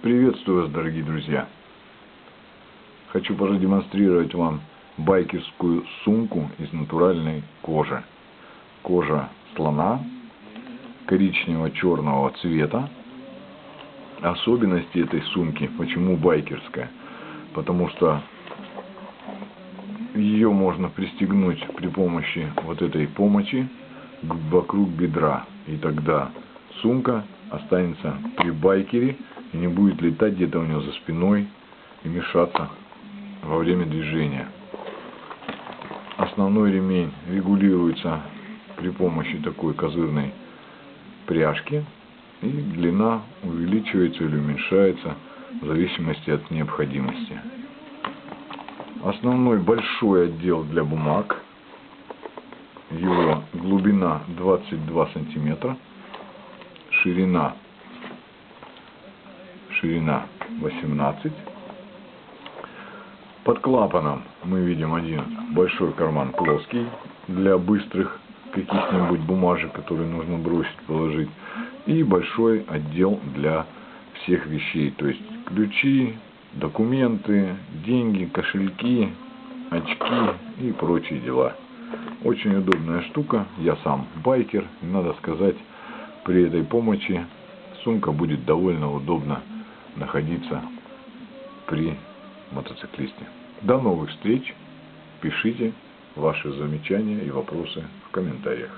Приветствую вас, дорогие друзья! Хочу продемонстрировать вам байкерскую сумку из натуральной кожи. Кожа слона коричнево-черного цвета. Особенности этой сумки, почему байкерская? Потому что ее можно пристегнуть при помощи вот этой помощи вокруг бедра. И тогда сумка останется при байкере и не будет летать где-то у него за спиной и мешаться во время движения. Основной ремень регулируется при помощи такой козырной пряжки и длина увеличивается или уменьшается в зависимости от необходимости. Основной большой отдел для бумаг, его глубина 22 сантиметра, ширина ширина 18. Под клапаном мы видим один большой карман плоский для быстрых каких-нибудь бумажек, которые нужно бросить, положить. И большой отдел для всех вещей, то есть ключи, документы, деньги, кошельки, очки и прочие дела. Очень удобная штука. Я сам байкер. И надо сказать, при этой помощи сумка будет довольно удобно находиться при мотоциклисте. До новых встреч. Пишите ваши замечания и вопросы в комментариях.